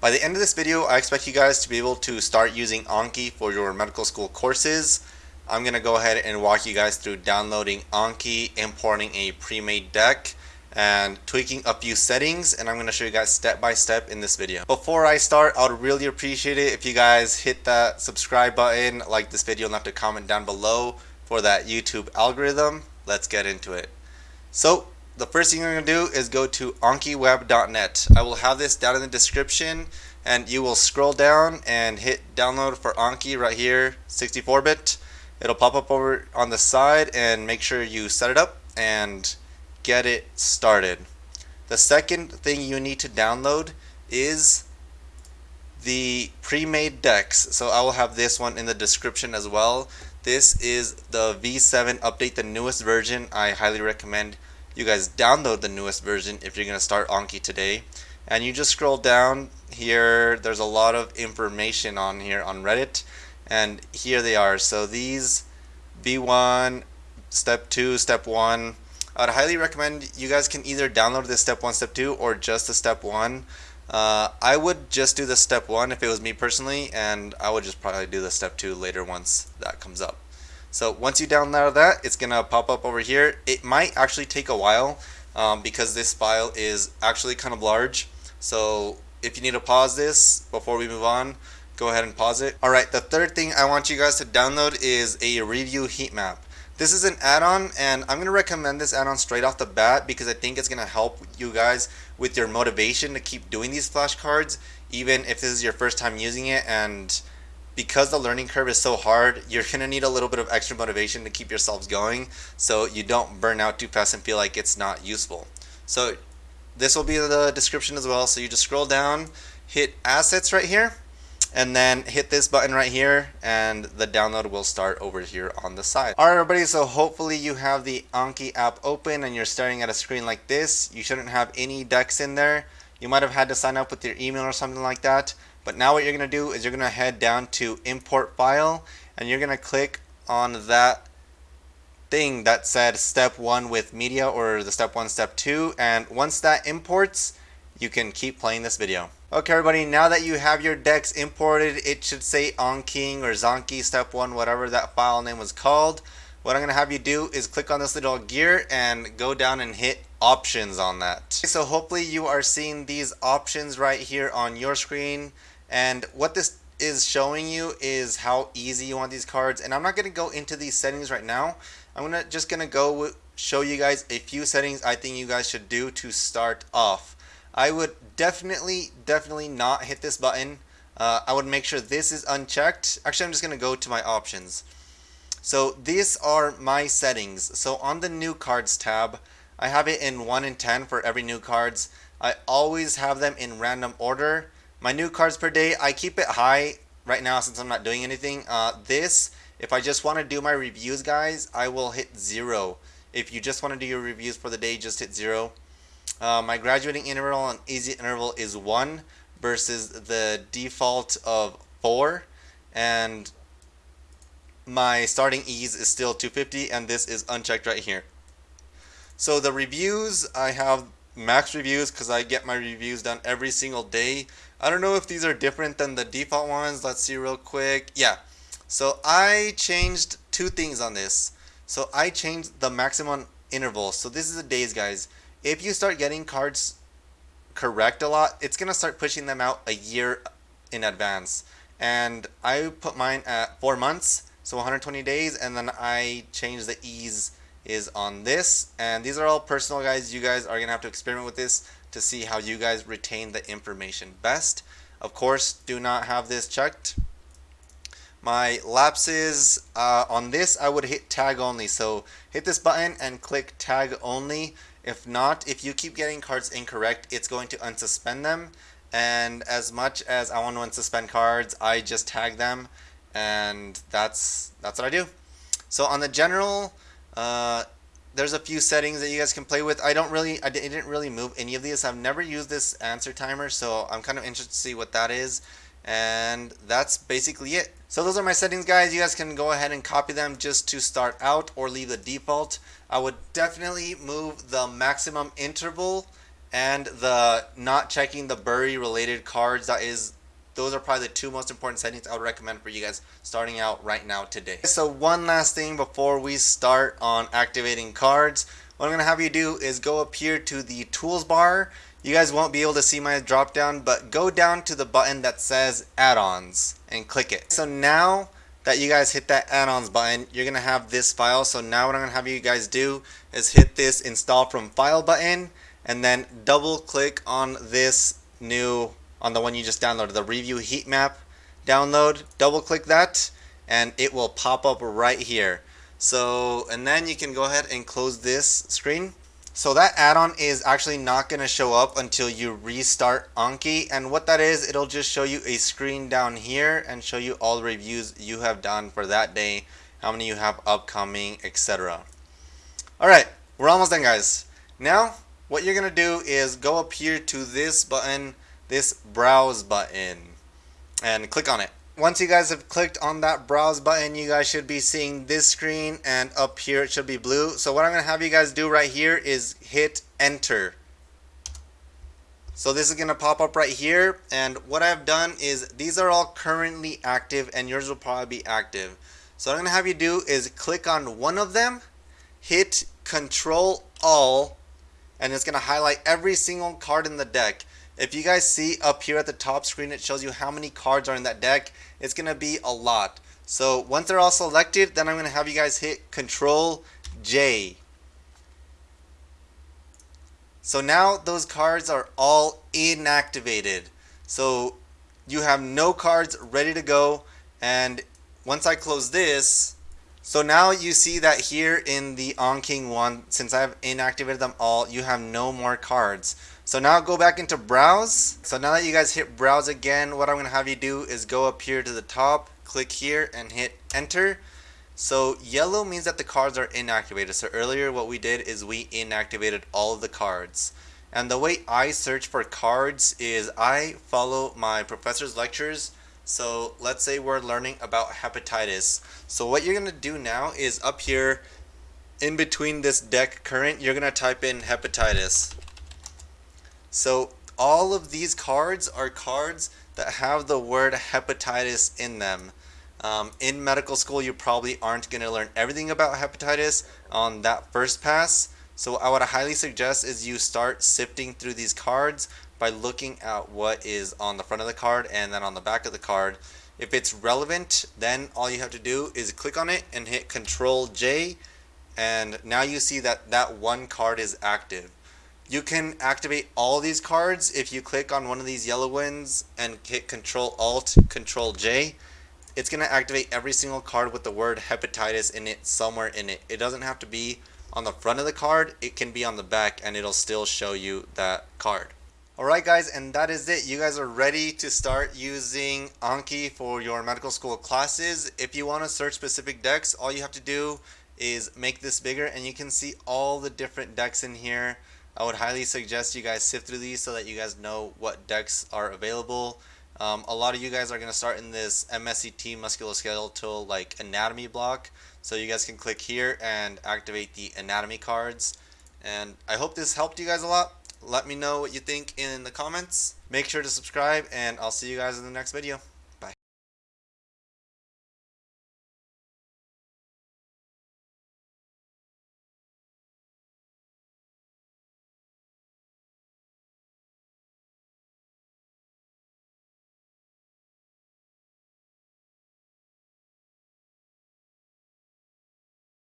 By the end of this video, I expect you guys to be able to start using Anki for your medical school courses. I'm going to go ahead and walk you guys through downloading Anki, importing a pre-made deck, and tweaking a few settings and I'm going to show you guys step by step in this video. Before I start, I would really appreciate it if you guys hit that subscribe button, like this video, and left a comment down below for that YouTube algorithm. Let's get into it. So the first thing you're going to do is go to ankiweb.net. I will have this down in the description and you will scroll down and hit download for Anki right here 64-bit. It'll pop up over on the side and make sure you set it up and get it started. The second thing you need to download is the pre-made decks. So I will have this one in the description as well. This is the V7 update, the newest version. I highly recommend you guys download the newest version if you're going to start Anki today. And you just scroll down here, there's a lot of information on here on Reddit. And here they are. So these V1, step 2, step 1. I'd highly recommend you guys can either download the step 1, step 2 or just the step 1. Uh, I would just do the step 1 if it was me personally and I would just probably do the step 2 later once that comes up. So once you download that, it's going to pop up over here. It might actually take a while um, because this file is actually kind of large. So if you need to pause this before we move on, go ahead and pause it. Alright, the third thing I want you guys to download is a review heat map. This is an add-on and I'm going to recommend this add-on straight off the bat because I think it's going to help you guys with your motivation to keep doing these flashcards even if this is your first time using it and because the learning curve is so hard, you're going to need a little bit of extra motivation to keep yourselves going so you don't burn out too fast and feel like it's not useful. So this will be the description as well. So you just scroll down, hit assets right here, and then hit this button right here and the download will start over here on the side. Alright everybody, so hopefully you have the Anki app open and you're staring at a screen like this. You shouldn't have any decks in there. You might have had to sign up with your email or something like that. But now what you're going to do is you're going to head down to import file and you're going to click on that thing that said step 1 with media or the step 1 step 2 and once that imports you can keep playing this video. Okay everybody now that you have your decks imported it should say Anking or Zanki step 1 whatever that file name was called. What I'm going to have you do is click on this little gear and go down and hit options on that. So hopefully you are seeing these options right here on your screen and what this is showing you is how easy you want these cards. And I'm not going to go into these settings right now. I'm gonna just going to go show you guys a few settings I think you guys should do to start off. I would definitely, definitely not hit this button. Uh, I would make sure this is unchecked. Actually, I'm just going to go to my options. So these are my settings. So on the new cards tab, I have it in 1 in 10 for every new cards. I always have them in random order. My new cards per day, I keep it high right now since I'm not doing anything. Uh, this, if I just want to do my reviews, guys, I will hit zero. If you just want to do your reviews for the day, just hit zero. Uh, my graduating interval and easy interval is 1 versus the default of 4. And my starting ease is still 250 and this is unchecked right here. So the reviews, I have max reviews because I get my reviews done every single day. I don't know if these are different than the default ones. Let's see real quick. Yeah. So I changed two things on this. So I changed the maximum interval. So this is the days, guys. If you start getting cards correct a lot, it's going to start pushing them out a year in advance. And I put mine at four months, so 120 days, and then I changed the ease is on this. And these are all personal guys. You guys are gonna have to experiment with this to see how you guys retain the information best. Of course do not have this checked. My lapses uh, on this I would hit tag only. So hit this button and click tag only. If not if you keep getting cards incorrect it's going to unsuspend them. And as much as I want to unsuspend cards I just tag them. And that's that's what I do. So on the general uh, there's a few settings that you guys can play with. I don't really, I didn't really move any of these. I've never used this answer timer, so I'm kind of interested to see what that is. And that's basically it. So those are my settings, guys. You guys can go ahead and copy them just to start out or leave the default. I would definitely move the maximum interval and the not checking the bury related cards that is those are probably the two most important settings I would recommend for you guys starting out right now today. So one last thing before we start on activating cards, what I'm going to have you do is go up here to the tools bar. You guys won't be able to see my drop down, but go down to the button that says add-ons and click it. So now that you guys hit that add-ons button, you're going to have this file. So now what I'm going to have you guys do is hit this install from file button and then double click on this new on the one you just downloaded, the review heat map download, double click that and it will pop up right here. So, and then you can go ahead and close this screen. So that add-on is actually not going to show up until you restart Anki. And what that is, it'll just show you a screen down here and show you all the reviews you have done for that day, how many you have upcoming, etc. Alright, we're almost done guys. Now, what you're going to do is go up here to this button this browse button and click on it. Once you guys have clicked on that browse button, you guys should be seeing this screen and up here it should be blue. So what I'm going to have you guys do right here is hit enter. So this is going to pop up right here and what I've done is these are all currently active and yours will probably be active. So what I'm to have you do is click on one of them, hit control all and it's going to highlight every single card in the deck. If you guys see up here at the top screen, it shows you how many cards are in that deck. It's going to be a lot. So once they're all selected, then I'm going to have you guys hit Control J. So now those cards are all inactivated. So you have no cards ready to go. And once I close this, so now you see that here in the AnKing one, since I've inactivated them all, you have no more cards. So now go back into browse. So now that you guys hit browse again, what I'm going to have you do is go up here to the top, click here and hit enter. So yellow means that the cards are inactivated. So earlier what we did is we inactivated all of the cards. And the way I search for cards is I follow my professor's lectures. So let's say we're learning about hepatitis. So what you're going to do now is up here in between this deck current, you're going to type in hepatitis. So all of these cards are cards that have the word hepatitis in them. Um, in medical school, you probably aren't going to learn everything about hepatitis on that first pass. So I would highly suggest is you start sifting through these cards by looking at what is on the front of the card and then on the back of the card. If it's relevant, then all you have to do is click on it and hit Control J and now you see that that one card is active. You can activate all these cards if you click on one of these yellow ones and hit Control Alt Control J. It's going to activate every single card with the word hepatitis in it somewhere in it. It doesn't have to be on the front of the card. It can be on the back and it'll still show you that card. Alright guys, and that is it. You guys are ready to start using Anki for your medical school classes. If you want to search specific decks, all you have to do is make this bigger and you can see all the different decks in here. I would highly suggest you guys sift through these so that you guys know what decks are available. Um, a lot of you guys are going to start in this MSCT musculoskeletal like anatomy block. So you guys can click here and activate the anatomy cards. And I hope this helped you guys a lot. Let me know what you think in the comments. Make sure to subscribe and I'll see you guys in the next video.